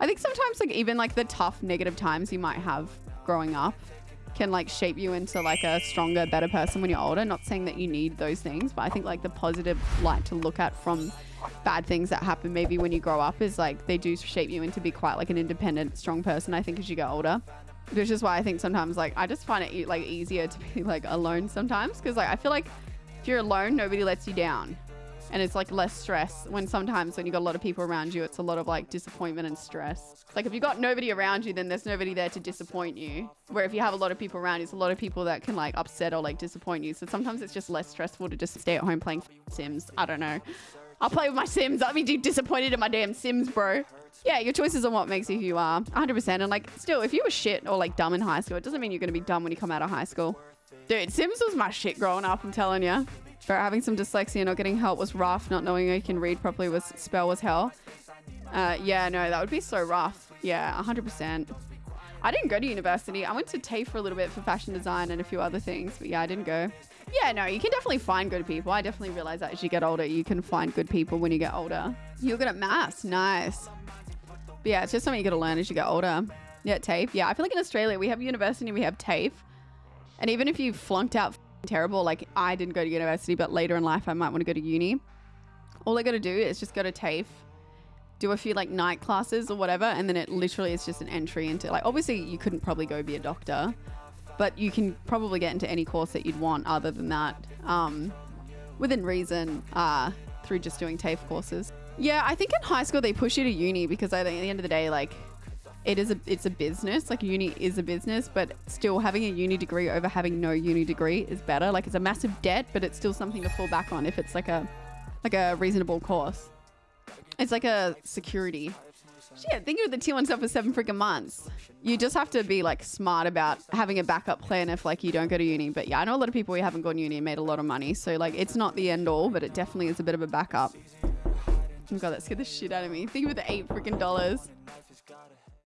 I think sometimes like even like the tough negative times you might have growing up can like shape you into like a stronger, better person when you're older. Not saying that you need those things, but I think like the positive light to look at from bad things that happen maybe when you grow up is like they do shape you into be quite like an independent, strong person. I think as you get older, which is why I think sometimes like I just find it like easier to be like alone sometimes because like I feel like if you're alone, nobody lets you down and it's like less stress when sometimes when you've got a lot of people around you it's a lot of like disappointment and stress. Like if you've got nobody around you then there's nobody there to disappoint you. Where if you have a lot of people around you it's a lot of people that can like upset or like disappoint you. So sometimes it's just less stressful to just stay at home playing sims. I don't know. I'll play with my sims. I'll be disappointed in my damn sims bro. Yeah your choices on what makes you who you are. 100% and like still if you were shit or like dumb in high school it doesn't mean you're gonna be dumb when you come out of high school. Dude sims was my shit growing up i'm telling you but having some dyslexia, not getting help was rough. Not knowing I can read properly was spell was hell. Uh, yeah, no, that would be so rough. Yeah, 100%. I didn't go to university. I went to TAFE for a little bit for fashion design and a few other things, but yeah, I didn't go. Yeah, no, you can definitely find good people. I definitely realize that as you get older, you can find good people when you get older. You're good at maths. Nice. But yeah, it's just something you got to learn as you get older. Yeah, TAFE. Yeah, I feel like in Australia, we have university, we have TAFE. And even if you flunked out terrible. Like I didn't go to university, but later in life I might want to go to uni. All I got to do is just go to TAFE, do a few like night classes or whatever, and then it literally is just an entry into like obviously you couldn't probably go be a doctor, but you can probably get into any course that you'd want other than that, um, within reason, uh, through just doing TAFE courses. Yeah, I think in high school they push you to uni because I think at the end of the day, like it is a it's a business like uni is a business but still having a uni degree over having no uni degree is better. Like it's a massive debt but it's still something to fall back on if it's like a like a reasonable course. It's like a security. Shit think of the tier one stuff for seven freaking months. You just have to be like smart about having a backup plan if like you don't go to uni. But yeah i know a lot of people who haven't gone uni and made a lot of money. So like it's not the end all but it definitely is a bit of a backup. Oh god that scared the shit out of me. Think of the eight freaking dollars